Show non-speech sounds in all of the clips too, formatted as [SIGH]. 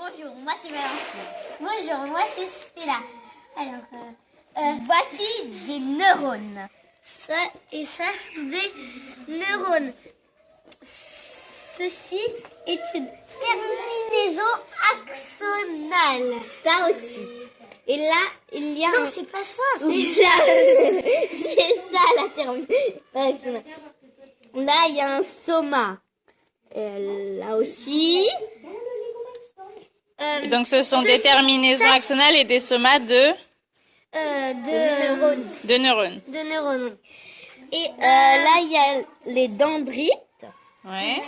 Bonjour, moi c'est Valentine. Bonjour, moi c'est Stella. Alors, euh, euh, voici des neurones. Ça et ça sont des neurones. Ceci est une terminaison axonale. Ça aussi. Et là, il y a Non, un- c'est pas ça. Oui, ça, [LAUGHS] c'est ça la terminaison. Là, il y a un soma. Là aussi. Euh, Donc ce sont des terminaisons ça- axonales et des somas de, euh, de neurones. de neurones. De neurones. Et euh, là, il y a les dendrites. Ouais.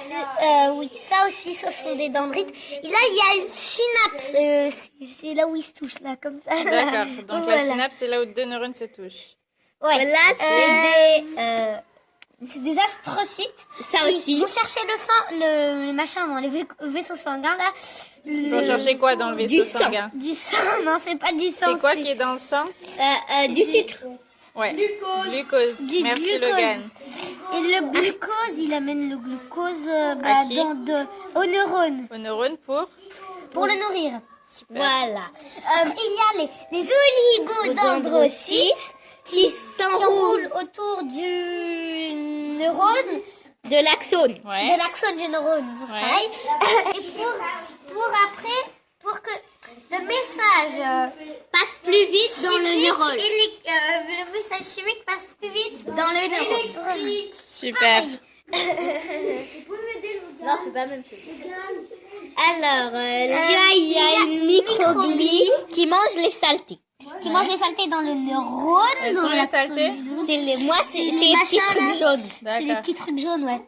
Euh, oui, ça aussi, ce sont des dendrites. Et là, il y a une synapse. Euh, c'est- c'est là où ils se touchent, là, comme ça. D'accord. [LAUGHS] Donc Voilà. la synapse, c'est là où deux neurones se touchent. Ouais. Là, c'est des. C'est des astrocytes. Ça qui aussi. vont chercher le sang, le, le machin dans les vai- vaisseaux sanguins, là. Il Le- faut chercher quoi dans le vaisseau Du sang. sanguin Du sang, [LAUGHS] non, c'est pas du sang. C'est quoi qui est dans le sang euh, euh, du sucre. Ouais. Glucose. Du Merci glucose. Logan. Et le glucose, il amène le glucose euh, bah, dans de, aux neurones Aux neurones pour pour le nourrir. Super. Voilà. Euh, il y a les, les oligodendrocytes qui s'enroulent autour du neurone, De l'axone. Ouais. de l'axone du neurone, c'est Ouais. pareil. Et pour, pour après, pour que le message euh, Passe plus vite dans le neurone. euh, le message chimique passe plus vite Dans le neurone. électrique. Super. [LAUGHS] Non, c'est pas la même chose. Alors, euh, là, il y a une microglie qui mange les saletés. Qui mange les saletés dans le neurone. Elles sont les saletés. C'est les, moi, c'est les petits trucs jaunes. C'est les petits trucs jaunes, ouais.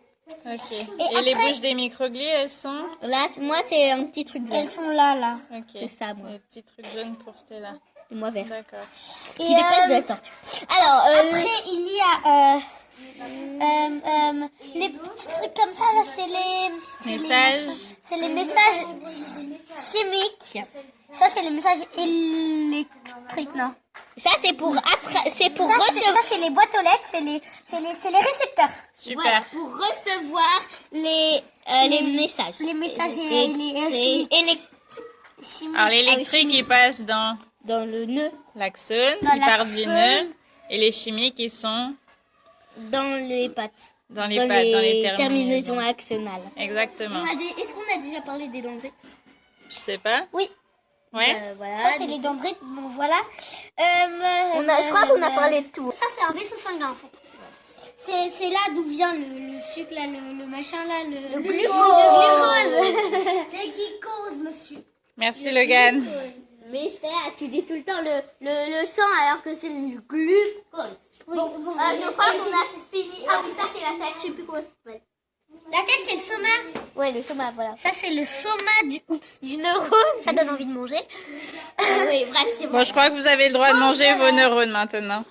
Ok. Et Et, les après- bouches des microglies, elles sont Là, moi, c'est un petit truc jaune. Elles sont là, là. Ok. C'est ça, moi. Les petits trucs jaunes pour Stella. Et moi, vert. D'accord. Et, Qui dépasse de euh, la tortue. Alors, euh, Après, il y a euh, euh, euh, les petits trucs comme ça, là, c'est les... Messages. C'est les messages chi- chimiques. Ça, c'est les messages électriques, non? Ça, c'est pour, c'est pour Ça, c'est- recevoir. ça, c'est les boîtes aux lettres, c'est les, c'est les, c'est les récepteurs. Super. Voilà, pour recevoir les, euh, les, messages. Les messages Et- et, les euh, et- chimiques. élec- chimiques. Alors Ah l'électrique, il passe dans dans le nœud, l'axone, il part du nœud. Et les chimiques, ils sont dans les pattes. dans les dans pattes, dans les terminaisons terminaisons. axonales. Exactement. Est-ce qu'on a déjà parlé des dendrites Je sais pas. Oui. Ouais. Euh, voilà. Ça, c'est les dendrites. Bon, voilà. Euh, On a- je crois qu'on a euh, parlé de tout. Ça, c'est un vaisseau sanguin, en fait. C'est c'est là d'où vient le, le sucre, là, le, le machin, là, le, glucose. Le glucose. [LAUGHS] c'est qui cause, monsieur? Merci Logan. Mais Stella, tu dis tout le temps le, le, le sang alors que c'est le glucose. Oui, Bon, bon, euh, je crois qu'on a fini. Ah oui, ça c'est la tête, je sais plus comment ça s'appelle. La tête, c'est le soma. Ouais, le soma, voilà. Ça, c'est le soma du, oups, du neurone. Ça donne envie de manger. [LAUGHS] oui, bref, c'est bon. Bon, je crois que vous avez le droit de manger vos neurones maintenant.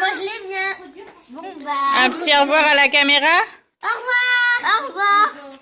Mange les miens. Bon, bah. Un petit au revoir à la caméra. Au revoir. Au revoir.